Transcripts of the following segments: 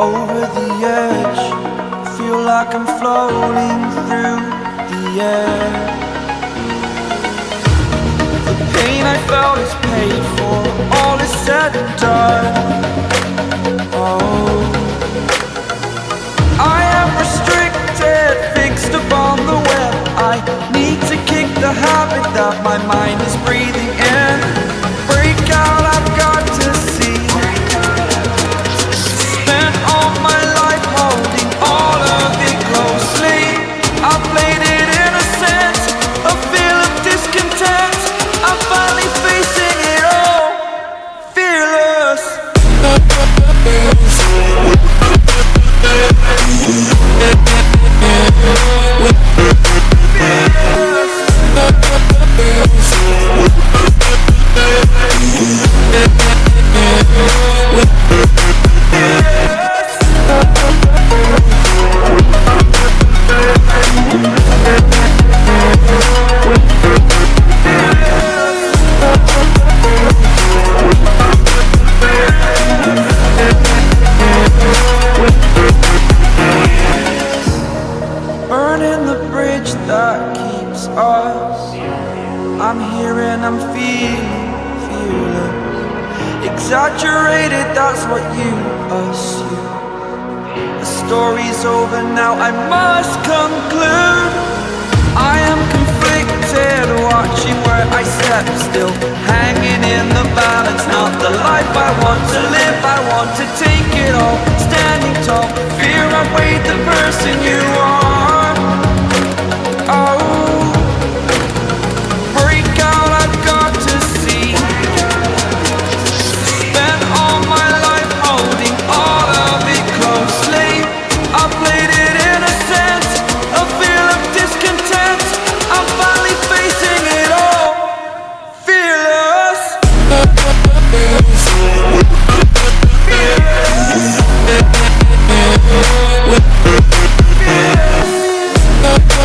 over the edge. Feel like I'm floating through the air. The pain I felt is paid for, all is said and done. Oh, I am restricted, fixed upon the web. I need to kick the habit that my mind is breathing and I'm feeling fearless. Exaggerated, that's what you assume. The story's over now, I must conclude. I am conflicted, watching where I step still. Hanging in the balance, not the life I want to live. I want to take it all, standing tall. Fear I weighed the person you over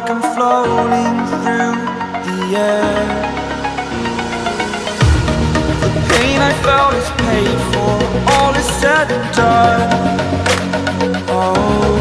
like I'm floating through the air. The pain I felt is paid for, all is said and done. Oh.